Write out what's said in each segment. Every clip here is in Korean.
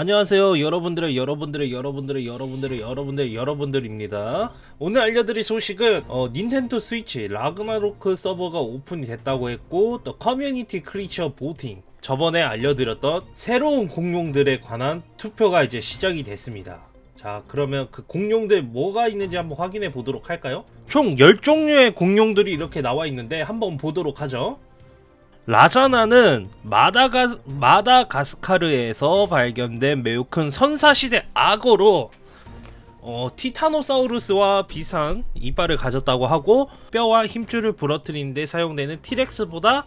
안녕하세요. 여러분들의 여러분들의 여러분들의 여러분들의 여러분들의 여러분들입니다. 오늘 알려드릴 소식은 어, 닌텐도 스위치 라그나로크 서버가 오픈이 됐다고 했고 또 community creature voting. 저번에 알려드렸던 새로운 공룡들에 관한 투표가 이제 시작이 됐습니다. 자 그러면 그 공룡들 뭐가 있는지 한번 확인해 보도록 할까요? 총 10종류의 공룡들이 이렇게 나와 있는데 한번 보도록 하죠 라자나는 마다가, 마다가스카르에서 발견된 매우 큰 선사시대 악어로 어, 티타노사우루스와 비슷한 이빨을 가졌다고 하고 뼈와 힘줄을 부러뜨리는데 사용되는 티렉스보다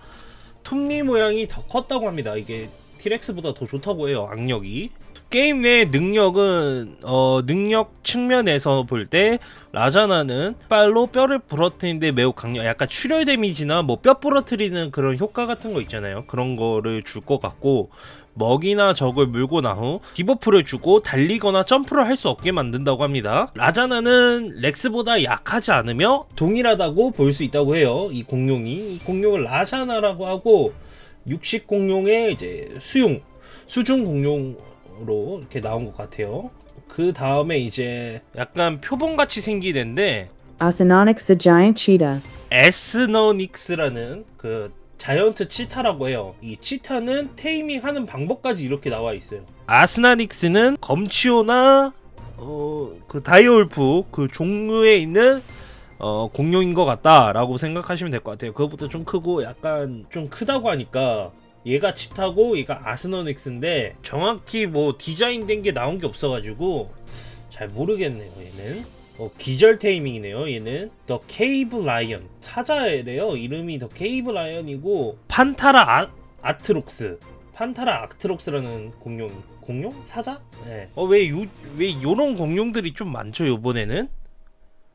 톱니 모양이 더 컸다고 합니다. 이게 티렉스보다 더 좋다고 해요. 악력이. 게임 내 능력은 어, 능력 측면에서 볼 때 라자나는 빨로 뼈를 부러뜨리는데 매우 강력 약간 출혈 데미지나 뭐 뼈 부러뜨리는 그런 효과 같은 거 있잖아요 그런 거를 줄 것 같고 먹이나 적을 물고 나후 debuff를 주고 달리거나 점프를 할 수 없게 만든다고 합니다 라자나는 렉스보다 약하지 않으며 동일하다고 볼 수 있다고 해요 이 공룡이 이 공룡을 라자나라고 하고 육식 공룡의 이제 수용 수중 공룡 로 이렇게 나온 것 같아요. 그 다음에 이제 약간 표본 같이 생긴 애인데 Acinonyx the giant cheetah. Acinonyx라는 그 giant cheetah라고 해요. 이 치타는 taming 하는 방법까지 이렇게 나와 있어요. Acinonyx는 검치오나 어, 그 direwolf 그 종류에 있는 어, 공룡인 것 같다라고 생각하시면 될 것 같아요. 그것보다 좀 크고 약간 좀 크다고 하니까 얘가 치타고 얘가 Acinonyx인데 정확히 뭐 디자인된 게 나온 게 없어가지고 잘 모르겠네요 얘는 어, 기절 taming이네요 얘는 the cave lion 사자래요 이름이 the cave lion이고 Panthera 아, atrox Panthera atrox라는 공룡 공룡? 사자? 네. 어왜 요, 왜 요런 공룡들이 좀 많죠 요번에는?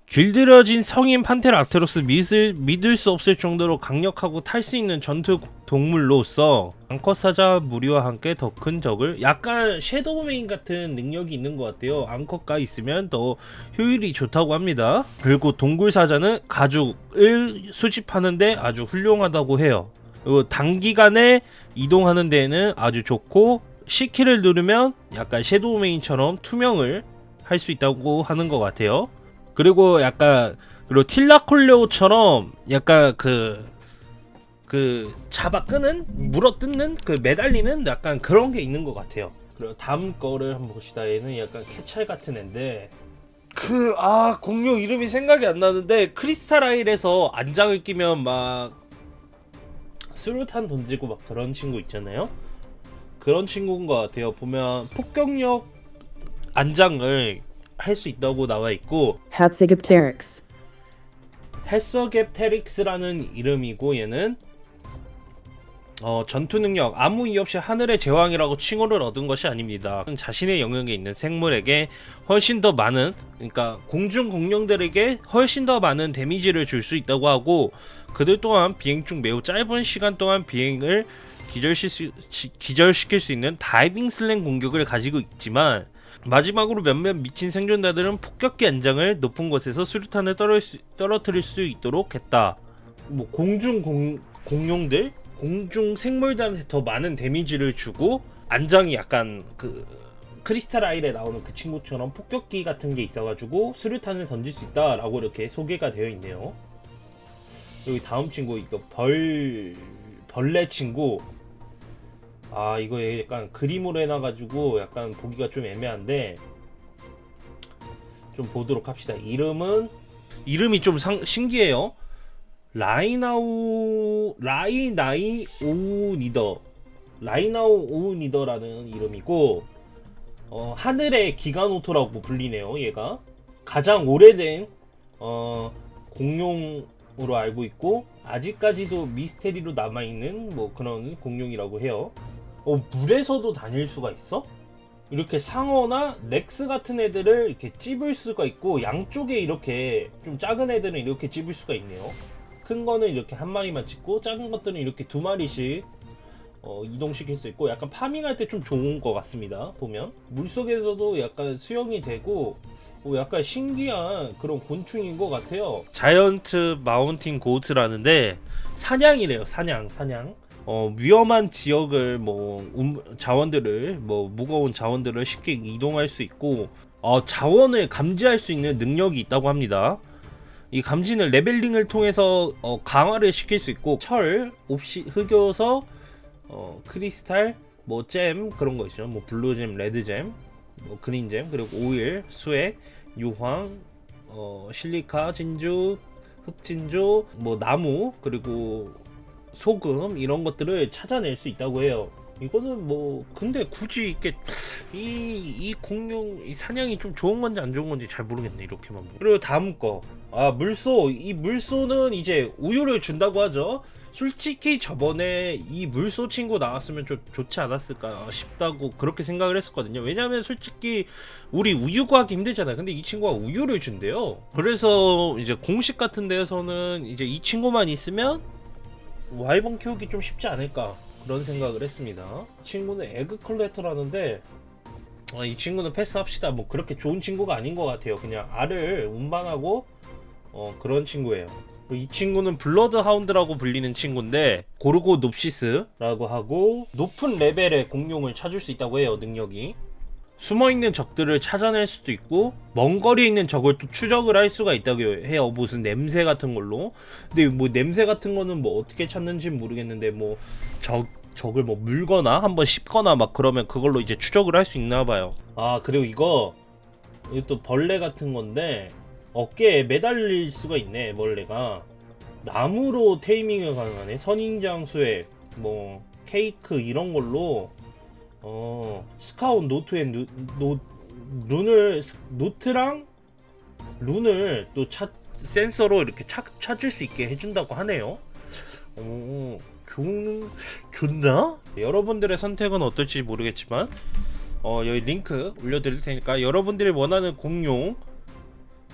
길들여진 성인 Panthera atrox 믿을, 믿을 수 없을 정도로 강력하고 탈 수 있는 전투 동물로서 암컷 사자 무리와 함께 더 큰 적을 약간 Shadowmane 같은 능력이 있는 것 같아요. 암컷가 있으면 더 효율이 좋다고 합니다. 그리고 동굴 사자는 가죽을 수집하는데 아주 훌륭하다고 해요. 그리고 단기간에 이동하는 데에는 아주 좋고 C키를 누르면 약간 섀도우 메인처럼 투명을 할 수 있다고 하는 것 같아요 그리고 약간 그리고 틸라콜레오처럼 약간 그, 그 잡아 끄는 물어 뜯는 그 매달리는 약간 그런 게 있는 것 같아요. 그리고 다음 거를 한번 봅시다. 얘는 약간 캐찰 같은 애인데 그 아 공룡 이름이 생각이 안 나는데 크리스탈아일에서 안장을 끼면 막 수류탄 던지고 막 그런 친구 있잖아요. 그런 친구인 것 같아요. 보면 폭격력 안장을 할 수 있다고 나와 있고 Hatzigopteryx. 헬서갭테릭스라는 이름이고 얘는 어, 전투 능력 아무 이유 없이 하늘의 제왕이라고 칭호를 얻은 것이 아닙니다. 자신의 영역에 있는 생물에게 훨씬 더 많은 그러니까 공중 공룡들에게 훨씬 더 많은 데미지를 줄 수 있다고 하고 그들 또한 비행 중 매우 짧은 시간 동안 비행을 기절시, 기절시킬 수 있는 다이빙 슬랭 공격을 가지고 있지만 마지막으로 몇몇 미친 생존자들은 폭격기 안장을 높은 곳에서 수류탄을 떨어뜨릴 수 있도록 했다. 뭐 공중 공, 공룡들, 공중 생물들한테 더 많은 데미지를 주고 안장이 약간 그 크리스탈 아일에 나오는 그 친구처럼 폭격기 같은 게 있어가지고 수류탄을 던질 수 있다라고 이렇게 소개가 되어 있네요. 여기 다음 친구 이거 벌 벌레 친구 아 이거 약간 그림으로 해놔가지고 약간 보기가 좀 애매한데 좀 보도록 합시다. 이름은 이름이 좀 상, 신기해요. 라이나우 Rhyniognatha. Rhyniognatha라는 이름이고 어, 하늘의 기가노토라고 불리네요 얘가. 가장 오래된 어, 공룡으로 알고 있고 아직까지도 미스테리로 남아있는 뭐 그런 공룡이라고 해요 어, 물에서도 다닐 수가 있어? 이렇게 상어나 렉스 같은 애들을 이렇게 찝을 수가 있고 양쪽에 이렇게 좀 작은 애들은 이렇게 찝을 수가 있네요. 큰 거는 이렇게 한 마리만 찝고 작은 것들은 이렇게 두 마리씩 어, 이동시킬 수 있고 약간 파밍할 때 좀 좋은 것 같습니다 보면. 물속에서도 약간 수영이 되고 어, 약간 신기한 그런 곤충인 것 같아요. giant mountain goat라는데 산양이래요 산양 산양 어, 위험한 지역을 뭐 음, 자원들을 뭐 무거운 자원들을 쉽게 이동할 수 있고 어, 자원을 감지할 수 있는 능력이 있다고 합니다. 이 감지는 leveling을 통해서 어, 강화를 시킬 수 있고 철, obsi-, 흑요소, 어, 크리스탈, 뭐 gem 그런 거 있죠. 뭐 blue gem, red gem, 뭐 그린잼 그리고 오일, 수액, 유황, 어, 실리카, 진주, 흑진주, 뭐 나무 그리고 소금 이런 것들을 찾아낼 수 있다고 해요. 이거는 뭐 근데 굳이 이렇게 이이 공룡 이 사냥이 좀 좋은 건지 안 좋은 건지 잘 모르겠네 이렇게만 보면. 그리고 다음 거아 물소 이 물소는 이제 우유를 준다고 하죠. 솔직히 저번에 이 물소 친구 나왔으면 좀 좋지 않았을까 싶다고 그렇게 생각을 했었거든요. 왜냐하면 솔직히 우리 우유 구하기 힘들잖아요. 근데 이 친구가 우유를 준대요. 그래서 이제 공식 같은 데에서는 이제 이 친구만 있으면 와이번 키우기 좀 쉽지 않을까 그런 생각을 했습니다. 친구는 egg collector라는데 아, 이 친구는 패스합시다. 뭐 그렇게 좋은 친구가 아닌 것 같아요. 그냥 알을 운반하고 어, 그런 친구예요. 이 친구는 bloodhound라고 불리는 친구인데 Gorgonopsis라고 하고 높은 레벨의 공룡을 찾을 수 있다고 해요. 능력이. 숨어있는 적들을 찾아낼 수도 있고 먼 거리에 있는 적을 또 추적을 할 수가 있다고 해요. 무슨 냄새 같은 걸로. 근데 뭐 냄새 같은 거는 뭐 어떻게 찾는지 모르겠는데 뭐 적 적을 뭐 물거나 한번 씹거나 막 그러면 그걸로 이제 추적을 할 수 있나 봐요. 아 그리고 이거 또 벌레 같은 건데 어깨에 매달릴 수가 있네 벌레가. 나무로 테이밍을 가능하네. 선인장수에 뭐 케이크 이런 걸로 어 scout note에 누, 노, rune을 note랑 rune을 또 찾, 센서로 이렇게 찾, 찾을 수 있게 해준다고 하네요. 오, 좋은 좋나? 여러분들의 선택은 어떨지 모르겠지만 어, 여기 링크 올려드릴 테니까 여러분들이 원하는 공룡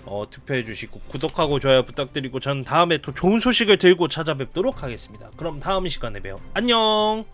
어, 투표해 주시고 구독하고 좋아요 부탁드리고 전 다음에 또 좋은 소식을 들고 찾아뵙도록 하겠습니다. 그럼 다음 시간에 봬요. 안녕.